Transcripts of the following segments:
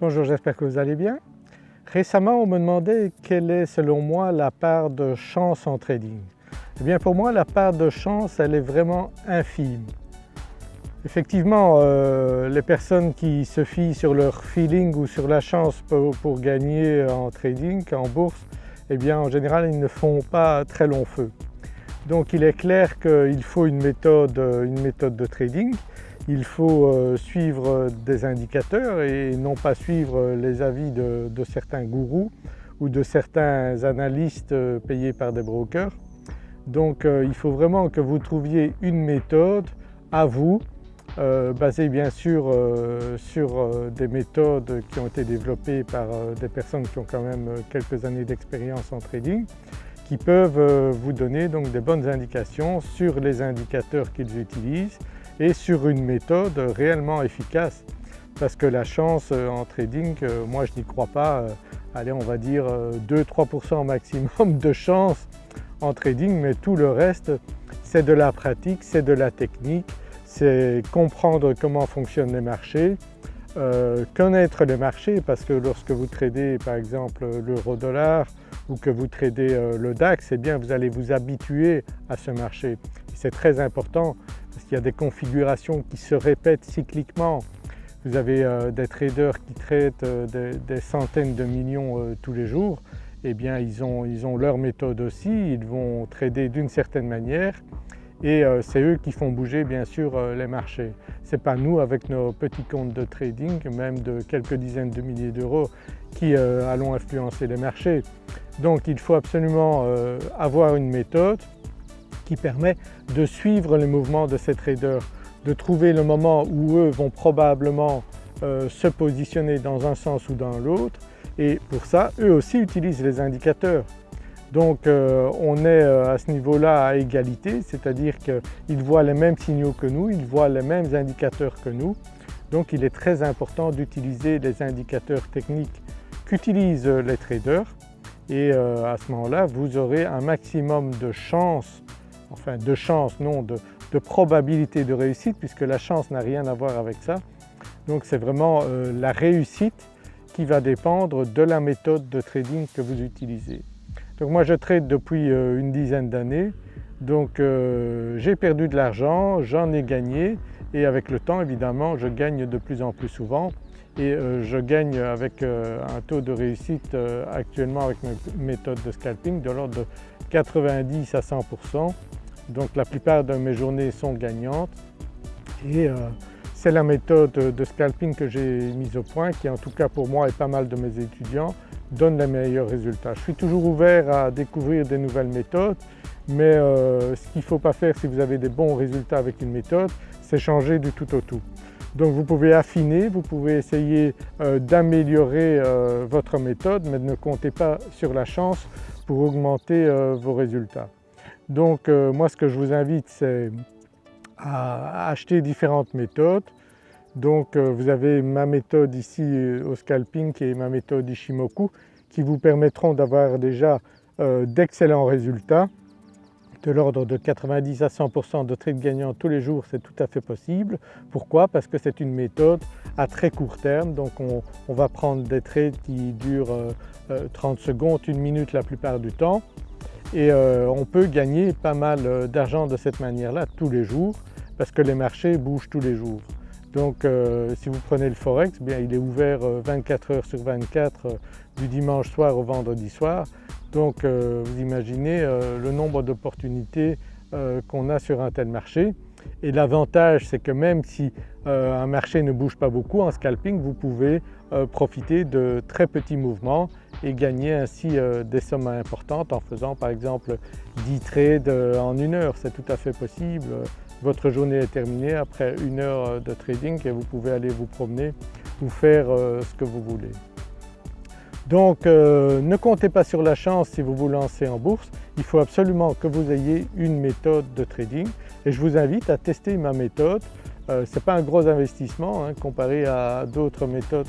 Bonjour, j'espère que vous allez bien. Récemment on me demandait quelle est selon moi la part de chance en trading. Eh bien pour moi la part de chance elle est vraiment infime. Effectivement euh, les personnes qui se fient sur leur feeling ou sur la chance pour, gagner en trading, en bourse, eh bien en général ils ne font pas très long feu. Donc il est clair qu'il faut une méthode, une méthode de trading il faut euh, suivre des indicateurs et non pas suivre les avis de, certains gourous ou de certains analystes euh, payés par des brokers. Donc euh, il faut vraiment que vous trouviez une méthode à vous, basée bien sûr sur des méthodes qui ont été développées par des personnes qui ont quand même quelques années d'expérience en trading, qui peuvent vous donner donc des bonnes indications sur les indicateurs qu'ils utilisent et sur une méthode réellement efficace. Parce que la chance euh, en trading, euh, moi je n'y crois pas, euh, allez on va dire 2-3% maximum de chance en trading mais tout le reste c'est de la pratique, c'est de la technique, c'est comprendre comment fonctionnent les marchés, connaître les marchés parce que lorsque vous tradez par exemple l'euro dollar ou que vous tradez le DAX, eh bien vous allez vous habituer à ce marché. C'est très important parce qu'il y a des configurations qui se répètent cycliquement. Vous avez euh, des traders qui traitent euh, des, centaines de millions euh, tous les jours, eh bien ils ont, ils ont, leur méthode aussi, ils vont trader d'une certaine manière et c'est eux qui font bouger bien sûr les marchés. Ce n'est pas nous avec nos petits comptes de trading, même de quelques dizaines de milliers d'euros, qui allons influencer les marchés. Donc il faut absolument avoir une méthode qui permet de suivre les mouvements de ces traders, de trouver le moment où eux vont probablement euh, se positionner dans un sens ou dans l'autre et pour ça eux aussi utilisent les indicateurs. Donc euh, on est euh, à ce niveau-là à égalité, c'est-à-dire qu'ils voient les mêmes signaux que nous, ils voient les mêmes indicateurs que nous. Donc il est très important d'utiliser les indicateurs techniques qu'utilisent les traders et à ce moment-là vous aurez un maximum de chances enfin de chance, non, de, probabilité de réussite puisque la chance n'a rien à voir avec ça. Donc c'est vraiment euh, la réussite qui va dépendre de la méthode de trading que vous utilisez. Donc moi je trade depuis euh, une dizaine d'années, donc euh, j'ai perdu de l'argent, j'en ai gagné. Et avec le temps évidemment je gagne de plus en plus souvent. Et je gagne avec un taux de réussite actuellement avec mes méthodes de scalping de l'ordre de 90 à 100% donc la plupart de mes journées sont gagnantes. Et euh, c'est la méthode de scalping que j'ai mise au point qui en tout cas pour moi et pas mal de mes étudiants donne les meilleurs résultats. Je suis toujours ouvert à découvrir des nouvelles méthodes mais euh, ce qu'il ne faut pas faire si vous avez des bons résultats avec une méthode c'est changer du tout au tout. Donc vous pouvez affiner, vous pouvez essayer euh, d'améliorer votre méthode mais ne comptez pas sur la chance pour augmenter vos résultats. Donc euh, moi ce que je vous invite c'est à acheter différentes méthodes. Donc euh, vous avez ma méthode ici euh, au scalping qui est ma méthode Ishimoku qui vous permettront d'avoir déjà d'excellents résultats de l'ordre de 90 à 100% de trades gagnants tous les jours c'est tout à fait possible. Pourquoi? Parce que c'est une méthode à très court terme donc on, va prendre des trades qui durent 30 secondes, une minute la plupart du temps et euh, on peut gagner pas mal euh, d'argent de cette manière-là tous les jours parce que les marchés bougent tous les jours. Donc euh, si vous prenez le Forex, bien il est ouvert 24 heures sur 24 du dimanche soir au vendredi soir. Donc vous imaginez le nombre d'opportunités qu'on a sur un tel marché. Et l'avantage c'est que même si un marché ne bouge pas beaucoup en scalping, vous pouvez profiter de très petits mouvements et gagner ainsi euh, des sommes importantes en faisant par exemple 10 trades euh, en une heure, c'est tout à fait possible. Votre journée est terminée après une heure euh, de trading et vous pouvez aller vous promener ou faire ce que vous voulez. Donc ne comptez pas sur la chance si vous vous lancez en bourse, il faut absolument que vous ayez une méthode de trading et je vous invite à tester ma méthode. ce n'est pas un gros investissement hein, comparé à d'autres méthodes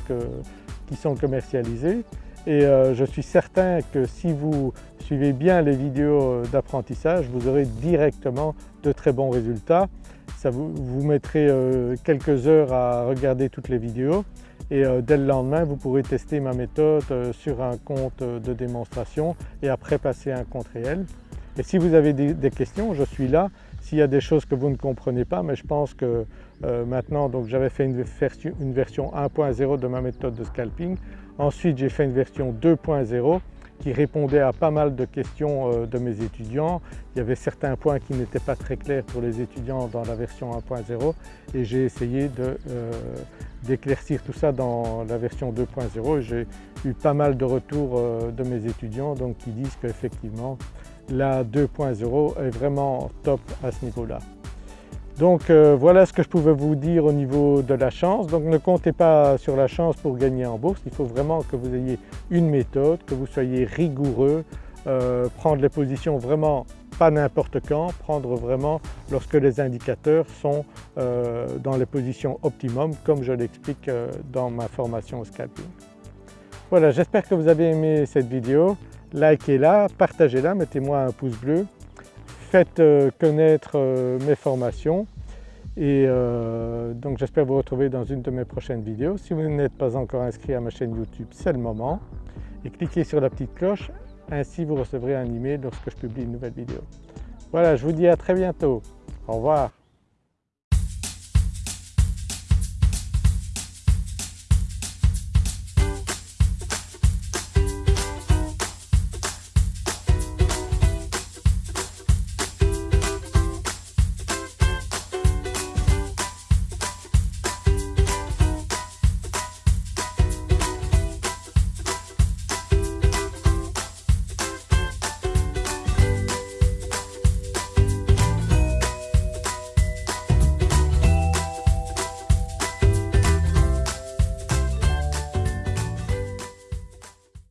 qui sont commercialisées et euh, je suis certain que si vous suivez bien les vidéos d'apprentissage, vous aurez directement de très bons résultats. Ça vous, vous mettrez euh, quelques heures à regarder toutes les vidéos et dès le lendemain vous pourrez tester ma méthode sur un compte de démonstration et après passer un compte réel. Et si vous avez des, questions, je suis là. S'il y a des choses que vous ne comprenez pas, mais je pense que euh, maintenant, donc j'avais fait une version 1.0 de ma méthode de scalping. Ensuite j'ai fait une version 2.0 qui répondait à pas mal de questions euh, de mes étudiants. Il y avait certains points qui n'étaient pas très clairs pour les étudiants dans la version 1.0 et j'ai essayé euh, d'éclaircir tout ça dans la version 2.0 et j'ai eu pas mal de retours de mes étudiants donc qui disent qu'effectivement la 2.0 est vraiment top à ce niveau-là. Donc euh, voilà ce que je pouvais vous dire au niveau de la chance. Donc ne comptez pas sur la chance pour gagner en bourse, il faut vraiment que vous ayez une méthode, que vous soyez rigoureux, euh, prendre les positions vraiment pas n'importe quand, prendre vraiment lorsque les indicateurs sont euh, dans les positions optimum comme je l'explique dans ma formation au scalping. Voilà j'espère que vous avez aimé cette vidéo likez-la, partagez-la, mettez-moi un pouce bleu, faites euh, connaître euh, mes formations et euh, donc j'espère vous retrouver dans une de mes prochaines vidéos. Si vous n'êtes pas encore inscrit à ma chaîne YouTube, c'est le moment et cliquez sur la petite cloche, ainsi vous recevrez un email lorsque je publie une nouvelle vidéo. Voilà, je vous dis à très bientôt. Au revoir.